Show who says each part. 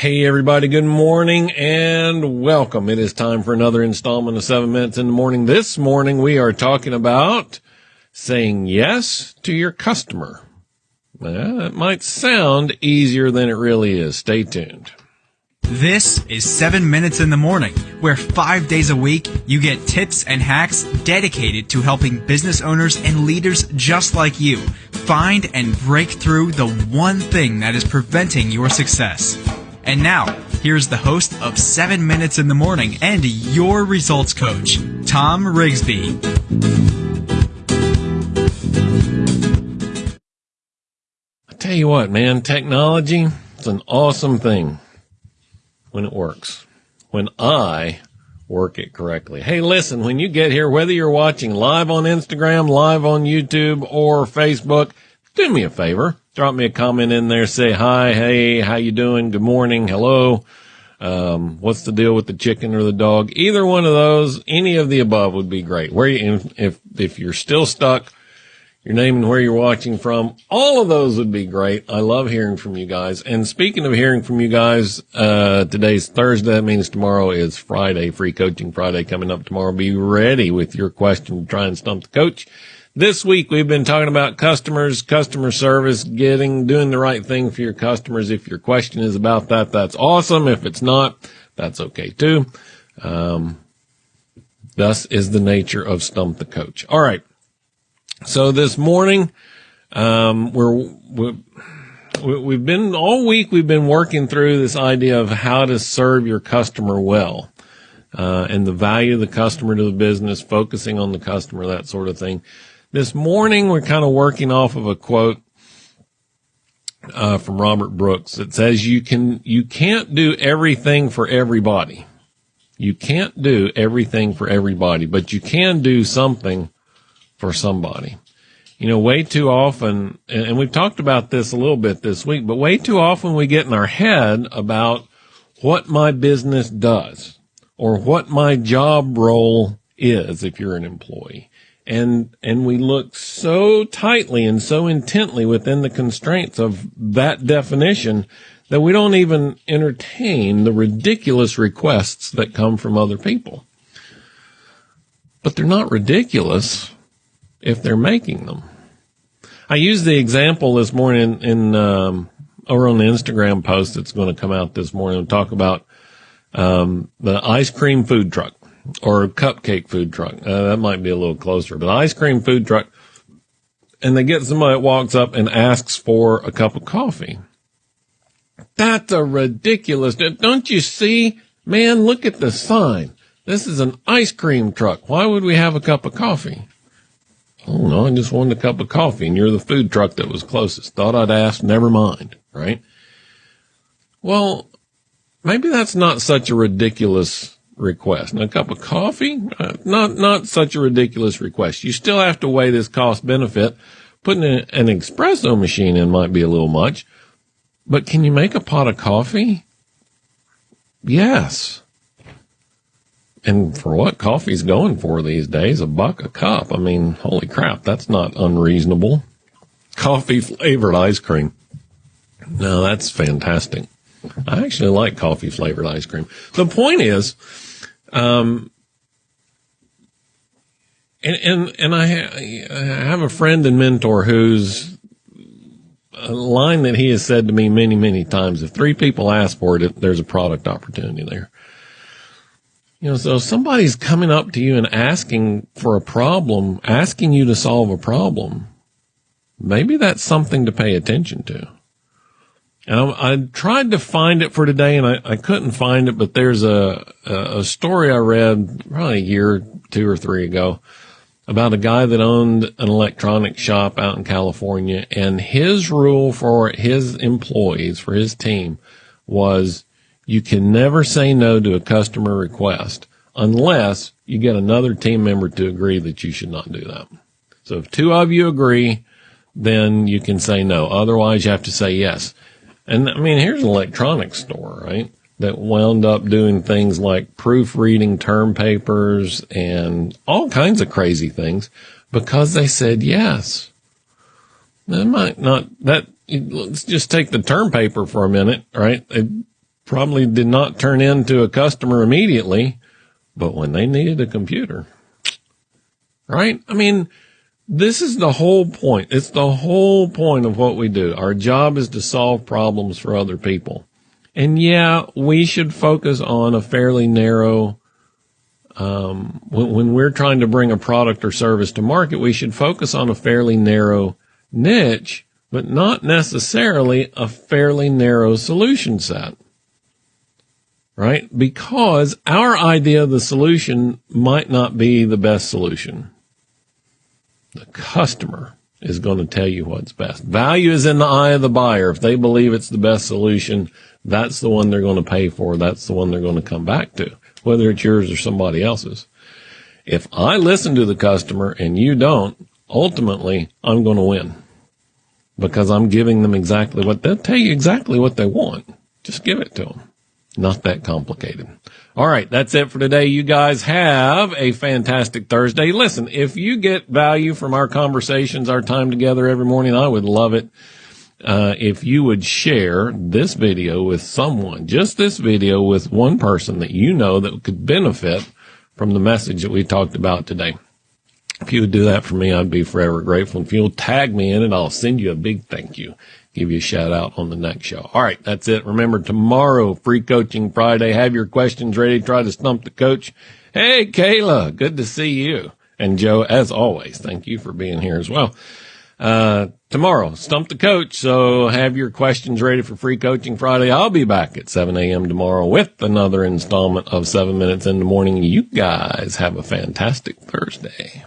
Speaker 1: Hey everybody, good morning and welcome. It is time for another installment of 7 Minutes in the Morning. This morning we are talking about saying yes to your customer. Well, that might sound easier than it really is. Stay tuned.
Speaker 2: This is 7 Minutes in the Morning, where five days a week you get tips and hacks dedicated to helping business owners and leaders just like you find and break through the one thing that is preventing your success. And now, here's the host of 7 Minutes in the Morning and your results coach, Tom Rigsby.
Speaker 1: I tell you what, man, technology is an awesome thing when it works. When I work it correctly. Hey, listen, when you get here, whether you're watching live on Instagram, live on YouTube, or Facebook, do me a favor drop me a comment in there. Say hi, hey, how you doing? Good morning, hello. Um, what's the deal with the chicken or the dog? Either one of those, any of the above would be great. Where you, if if you're still stuck, your name and where you're watching from, all of those would be great. I love hearing from you guys. And speaking of hearing from you guys, uh, today's Thursday. That means tomorrow is Friday, free coaching Friday coming up tomorrow. Be ready with your question to try and stump the coach. This week we've been talking about customers, customer service, getting, doing the right thing for your customers. If your question is about that, that's awesome. If it's not, that's okay too. Um, thus is the nature of Stump the Coach. All right. So this morning, um, we're, we're we've been all week we've been working through this idea of how to serve your customer well uh, and the value of the customer to the business focusing on the customer that sort of thing this morning, we're kind of working off of a quote uh, from Robert Brooks that says you can you can't do everything for everybody. You can't do everything for everybody, but you can do something for somebody. You know, way too often, and we've talked about this a little bit this week, but way too often we get in our head about what my business does or what my job role is if you're an employee and and we look so tightly and so intently within the constraints of that definition that we don't even entertain the ridiculous requests that come from other people. But they're not ridiculous if they're making them. I used the example this morning in, um, over on the Instagram post that's going to come out this morning and talk about um, the ice cream food truck or a cupcake food truck. Uh, that might be a little closer, but ice cream food truck. And they get somebody that walks up and asks for a cup of coffee. That's a ridiculous. Don't you see? Man, look at the sign. This is an ice cream truck. Why would we have a cup of coffee? Oh no, I just wanted a cup of coffee and you're the food truck that was closest. Thought I'd ask, never mind, right? Well, maybe that's not such a ridiculous request. Now, a cup of coffee, uh, not not such a ridiculous request. You still have to weigh this cost benefit. Putting a, an espresso machine in might be a little much, but can you make a pot of coffee? Yes. And for what coffee's going for these days, a buck a cup. I mean, holy crap, that's not unreasonable. Coffee flavored ice cream. No, that's fantastic. I actually like coffee flavored ice cream. The point is, um, and, and, and I, ha- I have a friend and mentor who's a line that he has said to me many, many times. If three people ask for it, there's a product opportunity there. You know, so somebody's coming up to you and asking for a problem, asking you to solve a problem. Maybe that's something to pay attention to. Um, I tried to find it for today and I, I couldn't find it, but there's a, a, a story I read probably a year, two or three ago about a guy that owned an electronic shop out in California and his rule for his employees, for his team was you can never say no to a customer request unless you get another team member to agree that you should not do that. So if two of you agree, then you can say no. Otherwise you have to say yes. And I mean, here's an electronics store, right? That wound up doing things like proofreading term papers and all kinds of crazy things because they said yes. That might not, that, let's just take the term paper for a minute, right? They probably did not turn into a customer immediately, but when they needed a computer, right? I mean, this is the whole point. It's the whole point of what we do. Our job is to solve problems for other people. And yeah, we should focus on a fairly narrow, um, when, when we're trying to bring a product or service to market, we should focus on a fairly narrow niche, but not necessarily a fairly narrow solution set. Right? Because our idea of the solution might not be the best solution. The customer is going to tell you what's best. Value is in the eye of the buyer. If they believe it's the best solution, that's the one they're going to pay for. That's the one they're going to come back to, whether it's yours or somebody else's. If I listen to the customer and you don't, ultimately I'm going to win because I'm giving them exactly what they'll tell you exactly what they want. Just give it to them. Not that complicated. All right. That's it for today. You guys have a fantastic Thursday. Listen, if you get value from our conversations, our time together every morning, I would love it. Uh, if you would share this video with someone, just this video with one person that you know that could benefit from the message that we talked about today. If you would do that for me, I'd be forever grateful. If you'll tag me in it, I'll send you a big thank you. Give you a shout out on the next show. All right. That's it. Remember tomorrow, free coaching Friday. Have your questions ready. Try to stump the coach. Hey, Kayla. Good to see you. And Joe, as always, thank you for being here as well. Uh, tomorrow, stump the coach. So have your questions ready for free coaching Friday. I'll be back at 7 a.m. tomorrow with another installment of seven minutes in the morning. You guys have a fantastic Thursday.